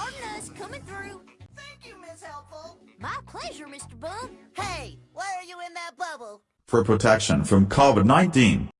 Pardon us, coming through. Thank you, Miss Helpful. My pleasure, Mr. Bum. Hey, why are you in that bubble? For protection from COVID 19.